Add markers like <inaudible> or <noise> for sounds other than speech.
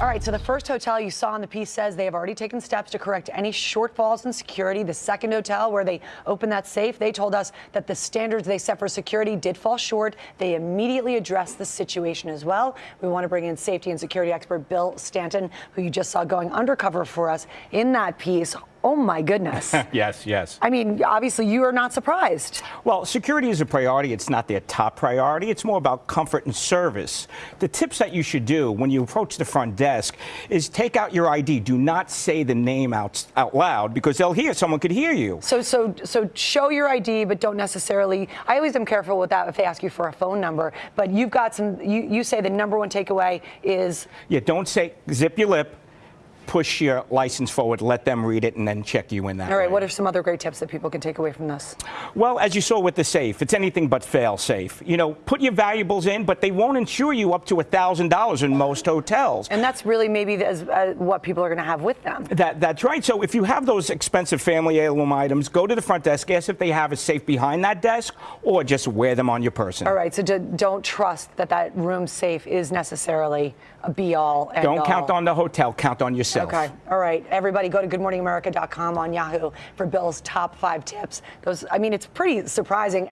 All right, so the first hotel you saw in the piece says they have already taken steps to correct any shortfalls in security. The second hotel where they opened that safe, they told us that the standards they set for security did fall short. They immediately addressed the situation as well. We want to bring in safety and security expert Bill Stanton, who you just saw going undercover for us in that piece. Oh my goodness. <laughs> yes, yes. I mean, obviously you are not surprised. Well, security is a priority. It's not their top priority. It's more about comfort and service. The tips that you should do when you approach the front desk is take out your ID. Do not say the name out, out loud because they'll hear, someone could hear you. So, so, so show your ID, but don't necessarily, I always am careful with that if they ask you for a phone number, but you've got some, you, you say the number one takeaway is? Yeah, don't say, zip your lip, push your license forward, let them read it, and then check you in that All right, way. what are some other great tips that people can take away from this? Well, as you saw with the safe, it's anything but fail safe. You know, put your valuables in, but they won't insure you up to $1,000 in most hotels. And that's really maybe the, uh, what people are going to have with them. That, that's right. So if you have those expensive family heirloom items, go to the front desk, ask if they have a safe behind that desk, or just wear them on your person. All right, so don't trust that that room safe is necessarily a be-all Don't all. count on the hotel, count on Okay, all right. Everybody go to goodmorningamerica.com on Yahoo for Bill's top five tips. Those, I mean, it's pretty surprising.